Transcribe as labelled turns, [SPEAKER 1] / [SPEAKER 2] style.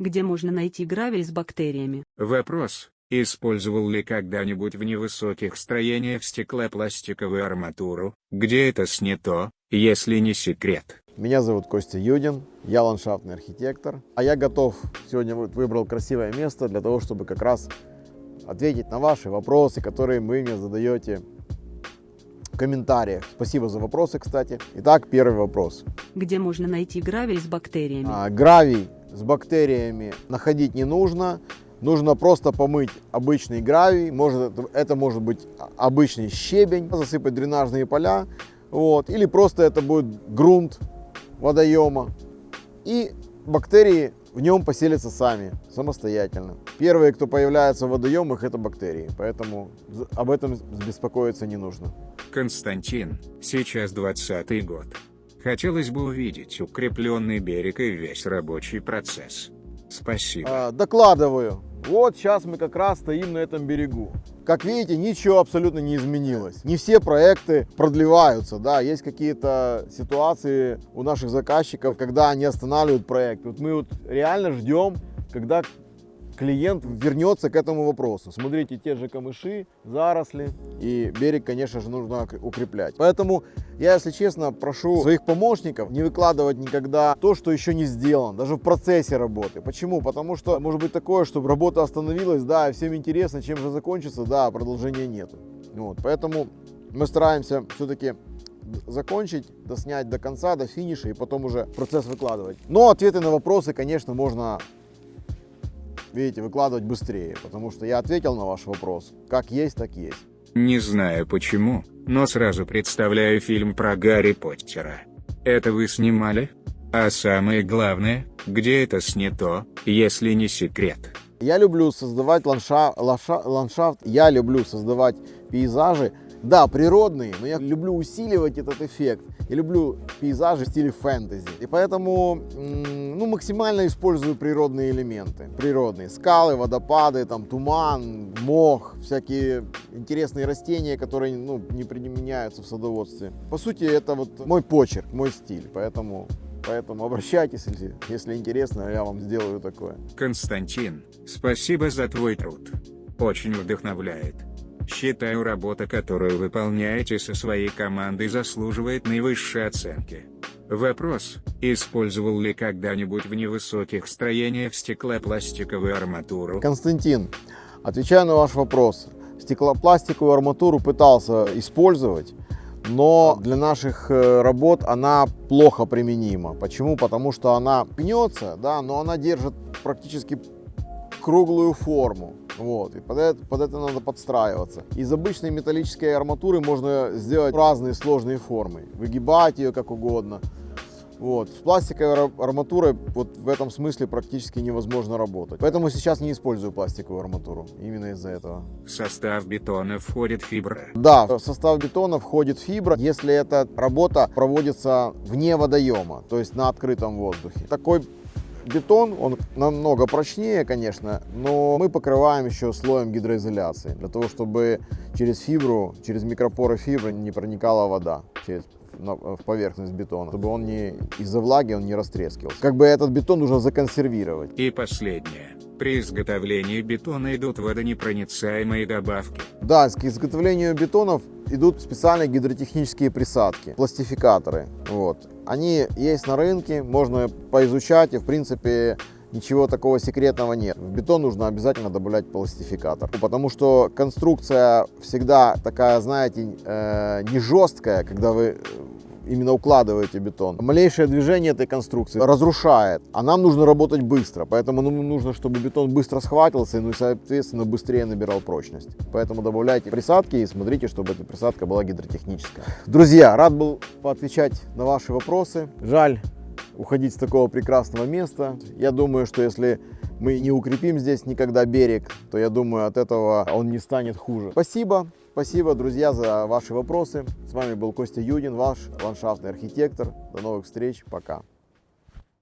[SPEAKER 1] Где можно найти гравий с бактериями?
[SPEAKER 2] Вопрос. Использовал ли когда-нибудь в невысоких строениях стеклопластиковую арматуру? Где это снято, если не секрет?
[SPEAKER 3] Меня зовут Костя Юдин, я ландшафтный архитектор, а я готов, сегодня выбрал красивое место для того, чтобы как раз ответить на ваши вопросы, которые вы мне задаете в комментариях. Спасибо за вопросы, кстати. Итак, первый вопрос.
[SPEAKER 1] Где можно найти гравий с бактериями?
[SPEAKER 3] А, гравий с бактериями находить не нужно. Нужно просто помыть обычный гравий, может, это может быть обычный щебень, засыпать дренажные поля, вот, или просто это будет грунт водоема. И бактерии в нем поселятся сами, самостоятельно. Первые, кто появляется в водоемах, это бактерии, поэтому об этом беспокоиться не нужно.
[SPEAKER 2] Константин, сейчас 20 год. Хотелось бы увидеть укрепленный берег и весь рабочий процесс. Спасибо.
[SPEAKER 3] А, докладываю. Вот сейчас мы как раз стоим на этом берегу. Как видите, ничего абсолютно не изменилось. Не все проекты продлеваются, да, есть какие-то ситуации у наших заказчиков, когда они останавливают проект. Вот мы вот реально ждем, когда клиент вернется к этому вопросу. Смотрите, те же камыши, заросли и берег, конечно же, нужно укреплять. Поэтому я, если честно, прошу своих помощников не выкладывать никогда то, что еще не сделано, даже в процессе работы. Почему? Потому что может быть такое, чтобы работа остановилась, да, всем интересно, чем же закончится, да, а продолжения нет. Вот, поэтому мы стараемся все-таки закончить, доснять до конца, до финиша и потом уже процесс выкладывать. Но ответы на вопросы, конечно, можно видите, выкладывать быстрее, потому что я ответил на ваш вопрос. Как есть, так есть.
[SPEAKER 2] Не знаю почему, но сразу представляю фильм про Гарри Поттера. Это вы снимали? А самое главное, где это снято, если не секрет?
[SPEAKER 3] Я люблю создавать ландша, ландша, ландшафт, я люблю создавать пейзажи, да, природные, но я люблю усиливать этот эффект. Я люблю пейзажи в стиле фэнтези. И поэтому максимально использую природные элементы. Природные. Скалы, водопады, там, туман, мох, всякие интересные растения, которые ну, не применяются в садоводстве. По сути, это вот мой почерк, мой стиль. Поэтому Поэтому обращайтесь, если, если интересно, я вам сделаю такое.
[SPEAKER 2] Константин, спасибо за твой труд. Очень вдохновляет. Считаю, работа, которую выполняете со своей командой, заслуживает наивысшей оценки. Вопрос, использовал ли когда-нибудь в невысоких строениях стеклопластиковую арматуру?
[SPEAKER 3] Константин, отвечаю на ваш вопрос. Стеклопластиковую арматуру пытался использовать, но для наших э, работ она плохо применима. Почему? Потому что она пнется, да, но она держит практически круглую форму. Вот, и под это, под это надо подстраиваться. Из обычной металлической арматуры можно сделать разные сложные формы, выгибать ее как угодно. Вот. С пластиковой арматурой вот в этом смысле практически невозможно работать. Поэтому сейчас не использую пластиковую арматуру. Именно из-за этого.
[SPEAKER 2] В состав бетона входит фибра?
[SPEAKER 3] Да, в состав бетона входит фибра, если эта работа проводится вне водоема, то есть на открытом воздухе. Такой Бетон, он намного прочнее, конечно, но мы покрываем еще слоем гидроизоляции, для того, чтобы через фибру, через микропоры фибры не проникала вода через в поверхность бетона, чтобы он не из-за влаги он не растрескивался. Как бы этот бетон нужно законсервировать.
[SPEAKER 2] И последнее. При изготовлении бетона идут водонепроницаемые добавки.
[SPEAKER 3] Да, к изготовлению бетонов идут специальные гидротехнические присадки, пластификаторы. Вот. Они есть на рынке, можно поизучать, и в принципе ничего такого секретного нет. В бетон нужно обязательно добавлять пластификатор, потому что конструкция всегда такая, знаете, э, не жесткая, когда вы именно укладываете бетон. Малейшее движение этой конструкции разрушает, а нам нужно работать быстро, поэтому нам нужно, чтобы бетон быстро схватился, ну и, соответственно, быстрее набирал прочность. Поэтому добавляйте присадки и смотрите, чтобы эта присадка была гидротехническая. Друзья, рад был поотвечать на ваши вопросы. Жаль уходить с такого прекрасного места. Я думаю, что если мы не укрепим здесь никогда берег, то я думаю, от этого он не станет хуже. Спасибо. Спасибо, друзья, за ваши вопросы. С вами был Костя Юдин, ваш ландшафтный архитектор. До новых встреч. Пока.